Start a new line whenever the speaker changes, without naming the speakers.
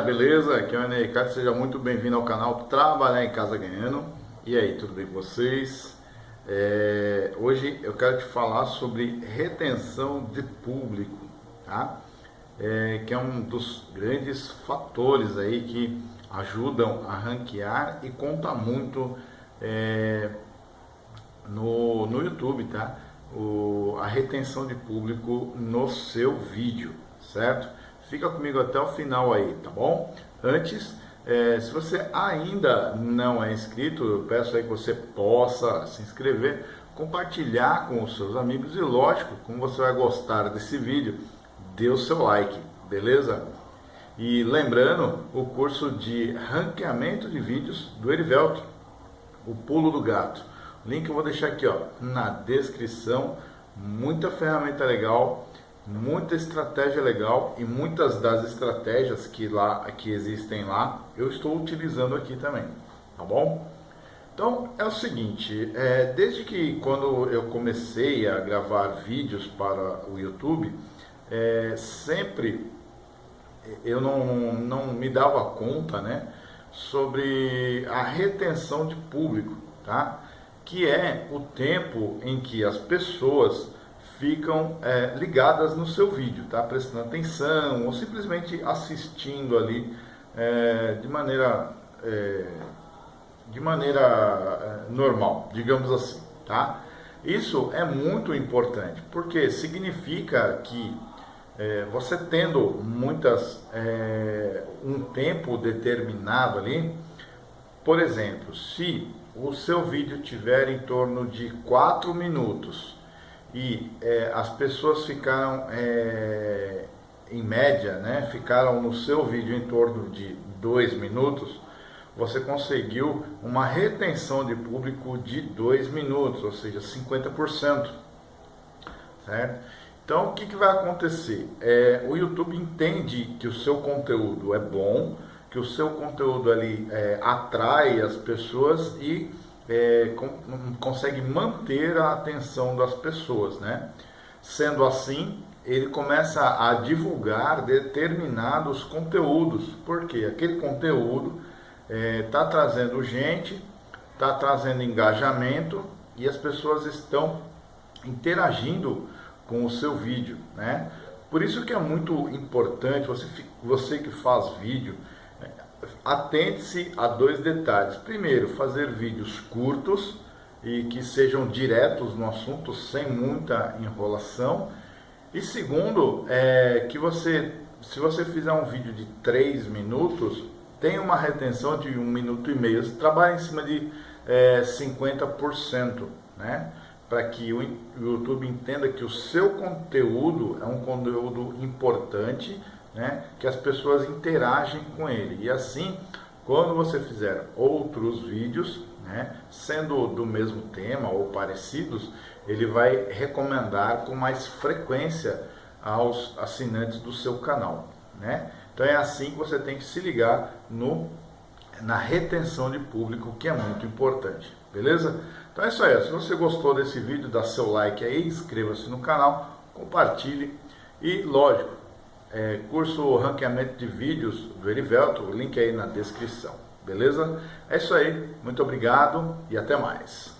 beleza? Aqui é o Enem Ricardo, seja muito bem-vindo ao canal Trabalhar em Casa Ganhando. E aí, tudo bem com vocês? É, hoje eu quero te falar sobre retenção de público, tá? É, que é um dos grandes fatores aí que ajudam a ranquear e conta muito é, no, no YouTube, tá? O, a retenção de público no seu vídeo, certo? Fica comigo até o final aí, tá bom? Antes, é, se você ainda não é inscrito, eu peço aí que você possa se inscrever, compartilhar com os seus amigos e lógico, como você vai gostar desse vídeo, dê o seu like, beleza? E lembrando, o curso de ranqueamento de vídeos do Erivelto, o pulo do gato. Link eu vou deixar aqui ó, na descrição, muita ferramenta legal muita estratégia legal e muitas das estratégias que lá que existem lá eu estou utilizando aqui também, tá bom? Então é o seguinte, é, desde que quando eu comecei a gravar vídeos para o YouTube, é, sempre eu não, não me dava conta, né, sobre a retenção de público, tá? Que é o tempo em que as pessoas ficam é, ligadas no seu vídeo, tá? prestando atenção ou simplesmente assistindo ali é, de maneira, é, de maneira é, normal, digamos assim. Tá? Isso é muito importante, porque significa que é, você tendo muitas, é, um tempo determinado ali, por exemplo, se o seu vídeo tiver em torno de 4 minutos, e é, as pessoas ficaram, é, em média, né, ficaram no seu vídeo em torno de dois minutos, você conseguiu uma retenção de público de dois minutos, ou seja, 50%. Certo? Então, o que, que vai acontecer? É, o YouTube entende que o seu conteúdo é bom, que o seu conteúdo ali é, atrai as pessoas e é, com, consegue manter a atenção das pessoas, né? Sendo assim, ele começa a divulgar determinados conteúdos, porque aquele conteúdo está é, tá trazendo gente, está trazendo engajamento e as pessoas estão interagindo com o seu vídeo, né? Por isso que é muito importante você, você que faz vídeo, atente-se a dois detalhes. Primeiro, fazer vídeos curtos e que sejam diretos no assunto, sem muita enrolação. E segundo, é que você, se você fizer um vídeo de 3 minutos, tem uma retenção de um minuto e meio. Você trabalha em cima de é, 50%, né? Para que o YouTube entenda que o seu conteúdo é um conteúdo importante né, que as pessoas interagem com ele. E assim, quando você fizer outros vídeos, né, sendo do mesmo tema ou parecidos, ele vai recomendar com mais frequência aos assinantes do seu canal. Né? Então é assim que você tem que se ligar no, na retenção de público, que é muito importante. Beleza? Então é isso aí. Se você gostou desse vídeo, dá seu like aí, inscreva-se no canal, compartilhe e, lógico, é, curso ranqueamento de vídeos do Erivelto, o link aí na descrição, beleza? É isso aí, muito obrigado e até mais.